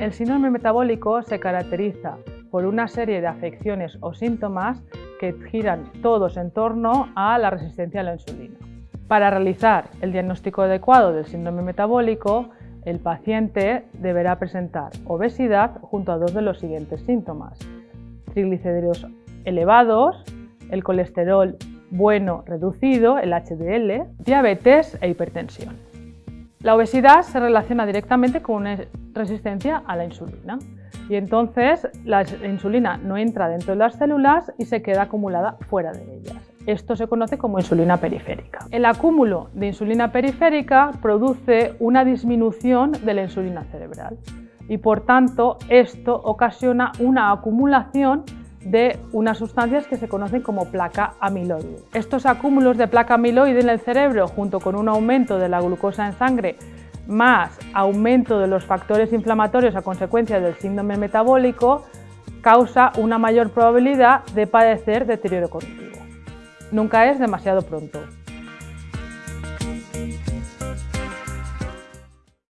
El síndrome metabólico se caracteriza por una serie de afecciones o síntomas que giran todos en torno a la resistencia a la insulina. Para realizar el diagnóstico adecuado del síndrome metabólico, el paciente deberá presentar obesidad junto a dos de los siguientes síntomas. Triglicéridos elevados, el colesterol bueno reducido, el HDL, diabetes e hipertensión. La obesidad se relaciona directamente con una resistencia a la insulina y entonces la insulina no entra dentro de las células y se queda acumulada fuera de ellas. Esto se conoce como insulina periférica. El acúmulo de insulina periférica produce una disminución de la insulina cerebral y por tanto esto ocasiona una acumulación de unas sustancias que se conocen como placa amiloide. Estos acúmulos de placa amiloide en el cerebro, junto con un aumento de la glucosa en sangre, más aumento de los factores inflamatorios a consecuencia del síndrome metabólico, causa una mayor probabilidad de padecer deterioro cognitivo. Nunca es demasiado pronto.